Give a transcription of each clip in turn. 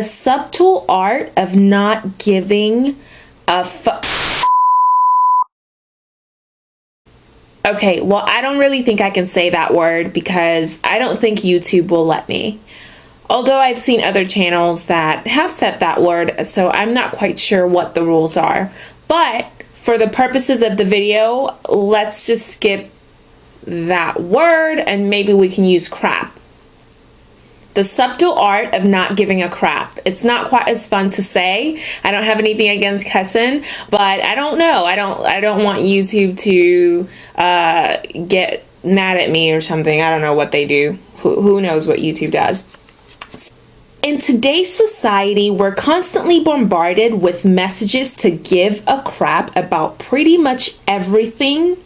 the subtle art of not giving a fuck. Okay, well, I don't really think I can say that word because I don't think YouTube will let me. Although I've seen other channels that have said that word, so I'm not quite sure what the rules are. But for the purposes of the video, let's just skip that word and maybe we can use crap. The subtle art of not giving a crap. It's not quite as fun to say. I don't have anything against cussing, but I don't know. I don't. I don't want YouTube to uh, get mad at me or something. I don't know what they do. Who, who knows what YouTube does? In today's society, we're constantly bombarded with messages to give a crap about pretty much everything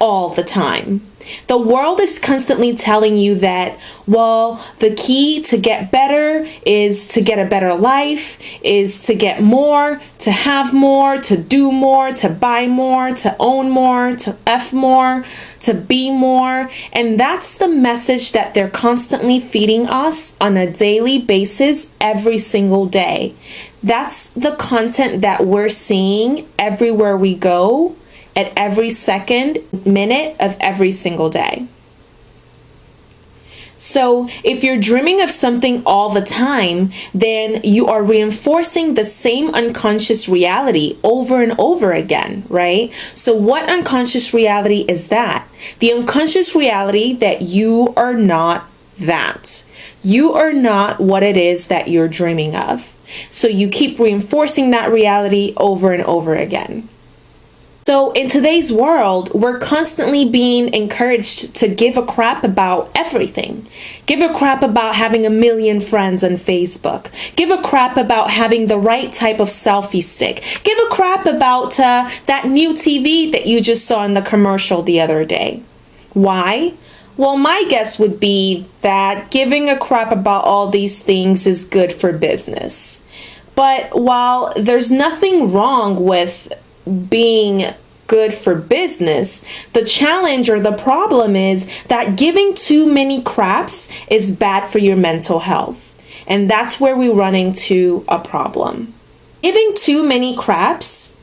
all the time. The world is constantly telling you that, well, the key to get better is to get a better life, is to get more, to have more, to do more, to buy more, to own more, to F more, to be more. And that's the message that they're constantly feeding us on a daily basis every single day. That's the content that we're seeing everywhere we go at every second minute of every single day. So, if you're dreaming of something all the time, then you are reinforcing the same unconscious reality over and over again, right? So, what unconscious reality is that? The unconscious reality that you are not that. You are not what it is that you're dreaming of. So, you keep reinforcing that reality over and over again. So, in today's world, we're constantly being encouraged to give a crap about everything. Give a crap about having a million friends on Facebook. Give a crap about having the right type of selfie stick. Give a crap about uh, that new TV that you just saw in the commercial the other day. Why? Well, my guess would be that giving a crap about all these things is good for business. But while there's nothing wrong with being good for business. The challenge or the problem is that giving too many craps is bad for your mental health. And that's where we run into a problem. Giving too many craps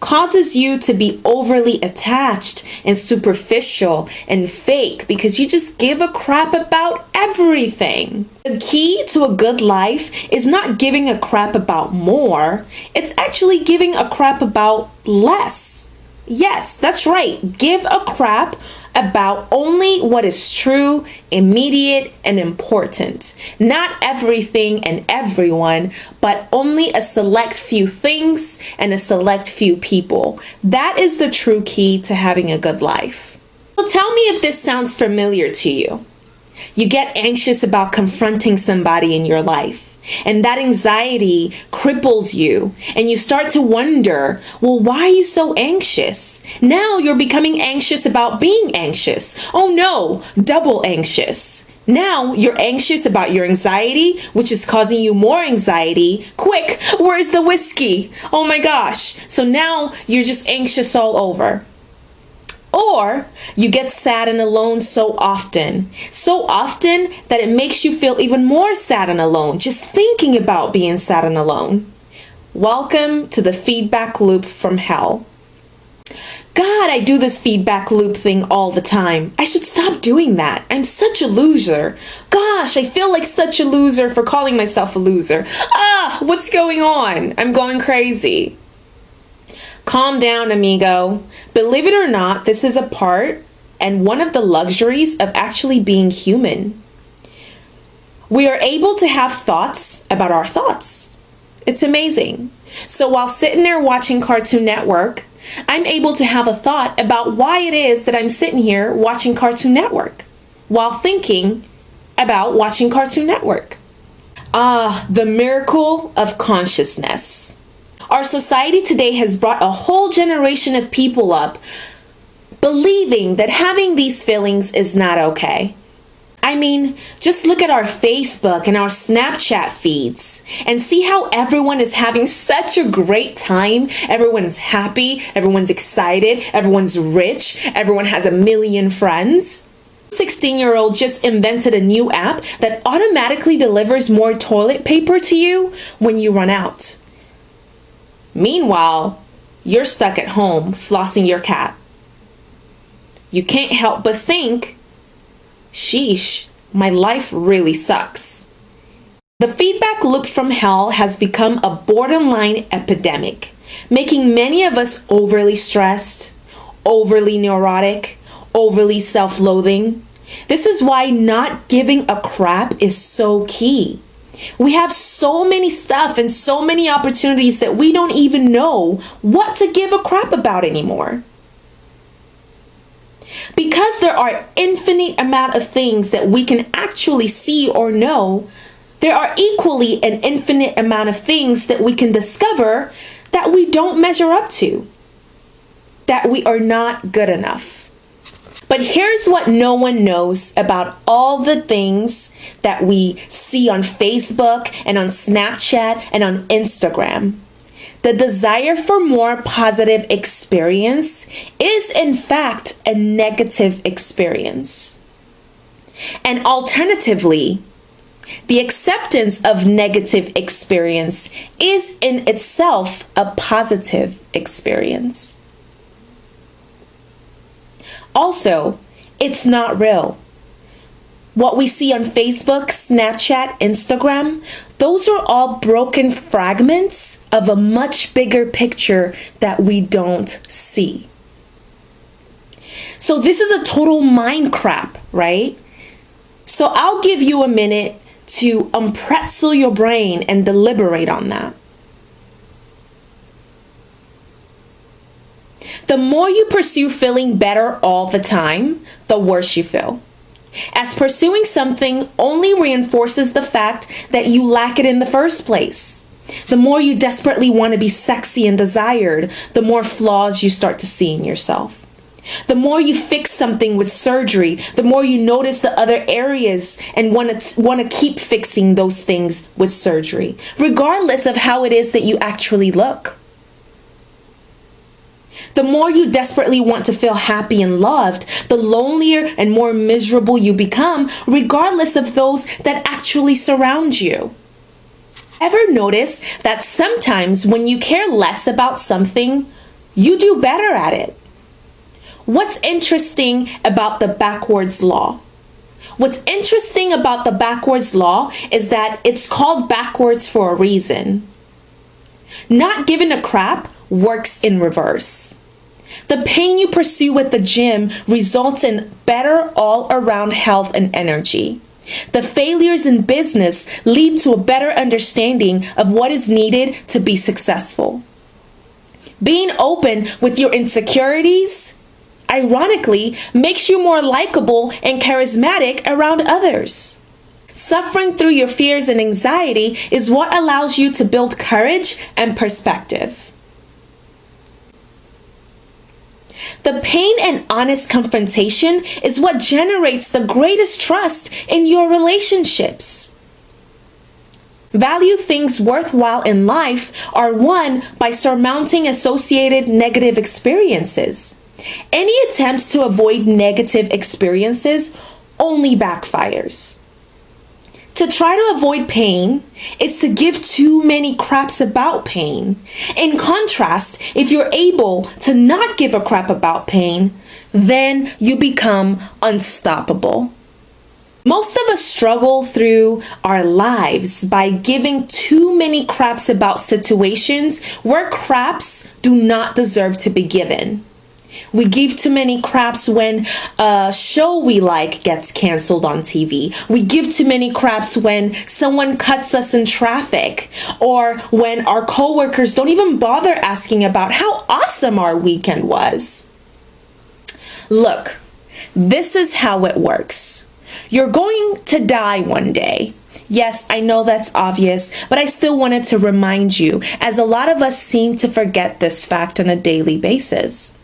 causes you to be overly attached and superficial and fake because you just give a crap about everything. The key to a good life is not giving a crap about more, it's actually giving a crap about less. Yes, that's right. Give a crap about only what is true, immediate, and important. Not everything and everyone, but only a select few things and a select few people. That is the true key to having a good life. So tell me if this sounds familiar to you. You get anxious about confronting somebody in your life. And that anxiety cripples you, and you start to wonder, well, why are you so anxious? Now you're becoming anxious about being anxious. Oh no, double anxious. Now you're anxious about your anxiety, which is causing you more anxiety. Quick, where's the whiskey? Oh my gosh. So now you're just anxious all over. Or you get sad and alone so often, so often that it makes you feel even more sad and alone just thinking about being sad and alone. Welcome to the feedback loop from hell. God, I do this feedback loop thing all the time. I should stop doing that. I'm such a loser. Gosh, I feel like such a loser for calling myself a loser. Ah, what's going on? I'm going crazy. Calm down, amigo. Believe it or not, this is a part and one of the luxuries of actually being human. We are able to have thoughts about our thoughts. It's amazing. So while sitting there watching Cartoon Network, I'm able to have a thought about why it is that I'm sitting here watching Cartoon Network while thinking about watching Cartoon Network. Ah, the miracle of consciousness. Our society today has brought a whole generation of people up believing that having these feelings is not okay. I mean, just look at our Facebook and our Snapchat feeds and see how everyone is having such a great time. Everyone's happy, everyone's excited, everyone's rich, everyone has a million friends. 16 year old just invented a new app that automatically delivers more toilet paper to you when you run out. Meanwhile, you're stuck at home flossing your cat. You can't help but think, sheesh, my life really sucks. The feedback loop from hell has become a borderline epidemic, making many of us overly stressed, overly neurotic, overly self loathing. This is why not giving a crap is so key. We have so many stuff and so many opportunities that we don't even know what to give a crap about anymore. Because there are infinite amount of things that we can actually see or know, there are equally an infinite amount of things that we can discover that we don't measure up to, that we are not good enough. But here's what no one knows about all the things that we see on Facebook and on Snapchat and on Instagram. The desire for more positive experience is, in fact, a negative experience. And alternatively, the acceptance of negative experience is in itself a positive experience. Also, it's not real. What we see on Facebook, Snapchat, Instagram, those are all broken fragments of a much bigger picture that we don't see. So, this is a total mind crap, right? So, I'll give you a minute to unpretzel your brain and deliberate on that. The more you pursue feeling better all the time, the worse you feel. As pursuing something only reinforces the fact that you lack it in the first place. The more you desperately want to be sexy and desired, the more flaws you start to see in yourself. The more you fix something with surgery, the more you notice the other areas and want to want to keep fixing those things with surgery, regardless of how it is that you actually look. The more you desperately want to feel happy and loved, the lonelier and more miserable you become, regardless of those that actually surround you. Ever notice that sometimes when you care less about something, you do better at it? What's interesting about the backwards law? What's interesting about the backwards law is that it's called backwards for a reason. Not giving a crap works in reverse. The pain you pursue at the gym results in better all around health and energy. The failures in business lead to a better understanding of what is needed to be successful. Being open with your insecurities, ironically, makes you more likable and charismatic around others. Suffering through your fears and anxiety is what allows you to build courage and perspective. The pain and honest confrontation is what generates the greatest trust in your relationships. Value things worthwhile in life are won by surmounting associated negative experiences. Any attempt to avoid negative experiences only backfires. To try to avoid pain is to give too many craps about pain. In contrast, if you're able to not give a crap about pain, then you become unstoppable. Most of us struggle through our lives by giving too many craps about situations where craps do not deserve to be given. We give too many craps when a show we like gets canceled on TV. We give too many craps when someone cuts us in traffic or when our coworkers don't even bother asking about how awesome our weekend was. Look, this is how it works. You're going to die one day. Yes, I know that's obvious, but I still wanted to remind you, as a lot of us seem to forget this fact on a daily basis.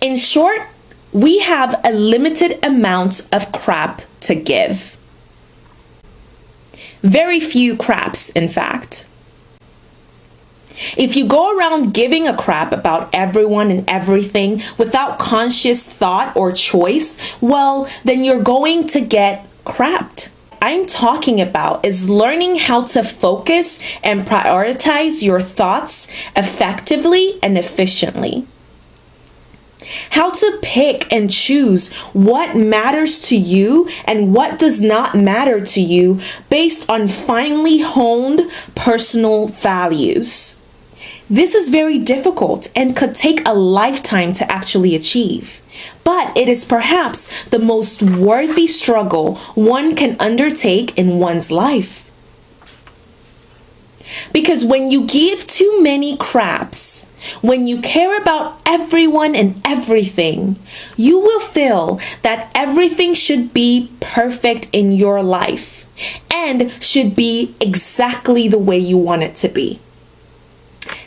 In short, we have a limited amount of crap to give. Very few craps, in fact. If you go around giving a crap about everyone and everything without conscious thought or choice, well, then you're going to get crapped. I'm talking about is learning how to focus and prioritize your thoughts effectively and efficiently. How to pick and choose what matters to you and what does not matter to you based on finely honed personal values. This is very difficult and could take a lifetime to actually achieve. But it is perhaps the most worthy struggle one can undertake in one's life. Because when you give too many craps, when you care about everyone and everything, you will feel that everything should be perfect in your life and should be exactly the way you want it to be.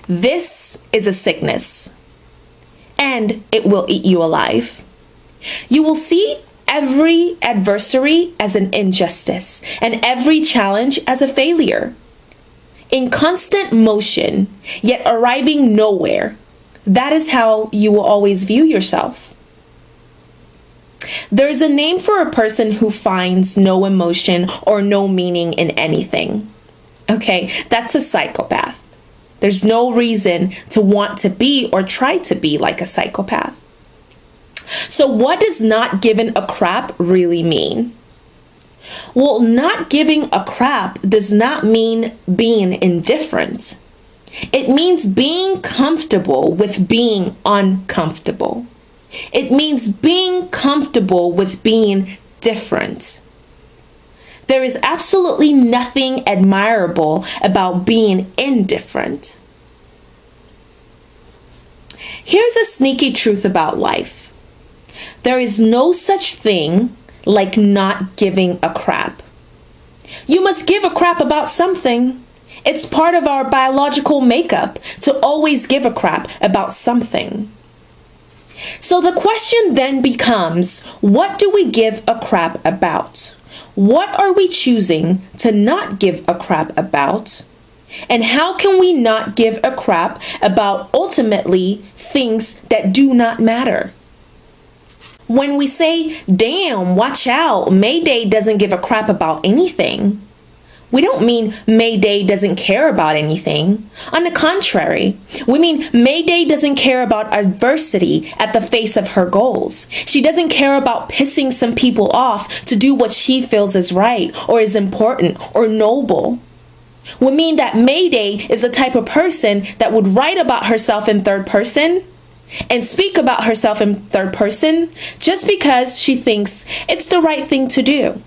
This is a sickness and it will eat you alive. You will see every adversary as an injustice and every challenge as a failure in constant motion, yet arriving nowhere. That is how you will always view yourself. There is a name for a person who finds no emotion or no meaning in anything. Okay, that's a psychopath. There's no reason to want to be or try to be like a psychopath. So, what does not given a crap really mean? Well, not giving a crap does not mean being indifferent. It means being comfortable with being uncomfortable. It means being comfortable with being different. There is absolutely nothing admirable about being indifferent. Here's a sneaky truth about life there is no such thing like not giving a crap. You must give a crap about something. It's part of our biological makeup to always give a crap about something. So the question then becomes what do we give a crap about? What are we choosing to not give a crap about? And how can we not give a crap about ultimately things that do not matter? When we say, damn, watch out, Mayday doesn't give a crap about anything, we don't mean Mayday doesn't care about anything. On the contrary, we mean Mayday doesn't care about adversity at the face of her goals. She doesn't care about pissing some people off to do what she feels is right or is important or noble. We mean that Mayday is the type of person that would write about herself in third person and speak about herself in third person just because she thinks it's the right thing to do.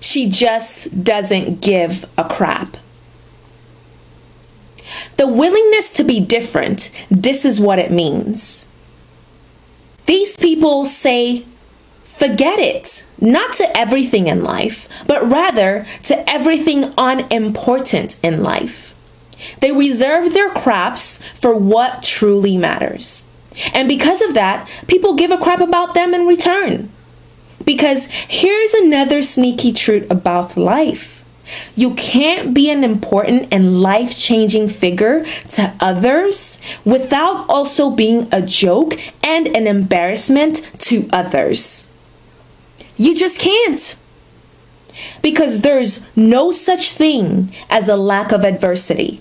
She just doesn't give a crap. The willingness to be different, this is what it means. These people say, forget it, not to everything in life, but rather to everything unimportant in life. They reserve their craps for what truly matters. And because of that, people give a crap about them in return. Because here's another sneaky truth about life. You can't be an important and life changing figure to others without also being a joke and an embarrassment to others. You just can't. Because there's no such thing as a lack of adversity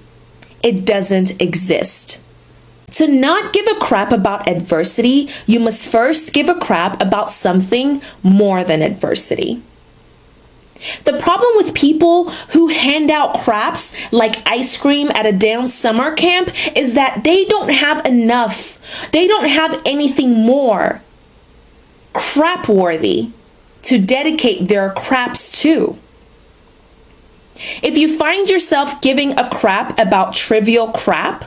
it doesn't exist. To not give a crap about adversity, you must first give a crap about something more than adversity. The problem with people who hand out craps like ice cream at a damn summer camp is that they don't have enough. They don't have anything more crap worthy to dedicate their craps to. If you find yourself giving a crap about trivial crap,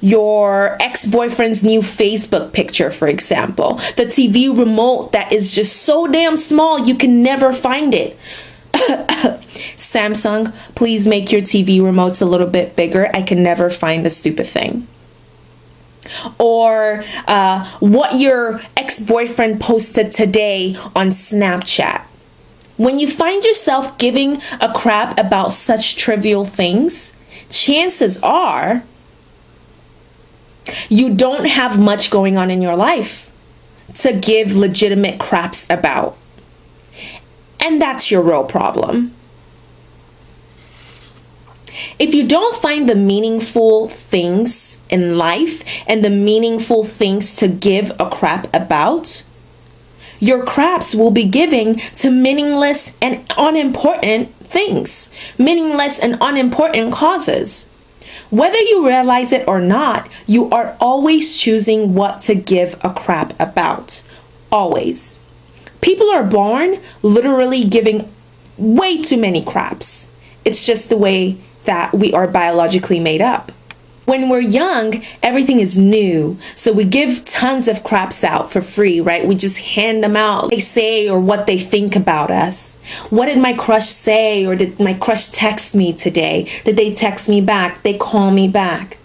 your ex boyfriend's new Facebook picture, for example, the TV remote that is just so damn small you can never find it. Samsung, please make your TV remotes a little bit bigger. I can never find the stupid thing. Or uh, what your ex boyfriend posted today on Snapchat. When you find yourself giving a crap about such trivial things, chances are you don't have much going on in your life to give legitimate craps about. And that's your real problem. If you don't find the meaningful things in life and the meaningful things to give a crap about, your craps will be giving to meaningless and unimportant things, meaningless and unimportant causes. Whether you realize it or not, you are always choosing what to give a crap about. Always. People are born literally giving way too many craps. It's just the way that we are biologically made up. When we're young, everything is new. So we give tons of craps out for free, right? We just hand them out. They say or what they think about us. What did my crush say or did my crush text me today? Did they text me back? They call me back?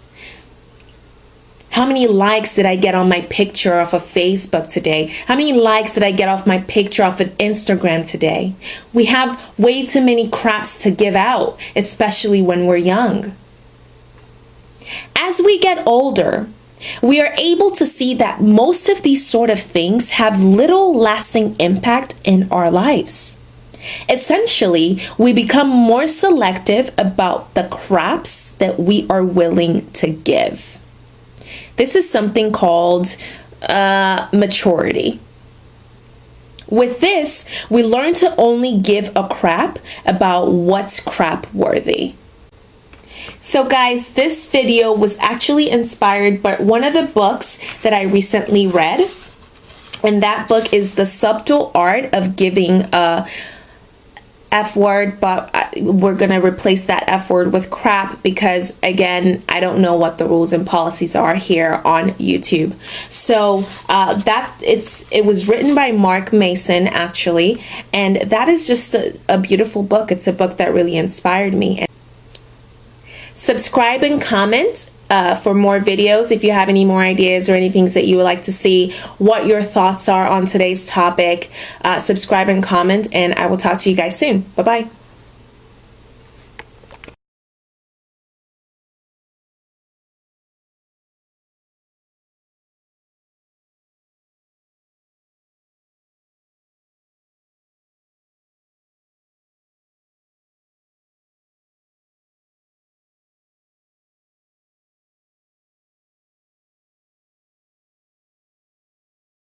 How many likes did I get on my picture off of Facebook today? How many likes did I get off my picture off of Instagram today? We have way too many craps to give out, especially when we're young. As we get older, we are able to see that most of these sort of things have little lasting impact in our lives. Essentially, we become more selective about the craps that we are willing to give. This is something called uh, maturity. With this, we learn to only give a crap about what's crap worthy. So guys, this video was actually inspired by one of the books that I recently read. And that book is The Subtle Art of Giving a F word, but we're going to replace that F word with crap because, again, I don't know what the rules and policies are here on YouTube. So uh, it's it was written by Mark Manson actually, and that is just a, a beautiful book. It's a book that really inspired me. Subscribe and comment uh, for more videos if you have any more ideas or any things that you would like to see, what your thoughts are on today's topic. Uh, subscribe and comment, and I will talk to you guys soon. Bye bye.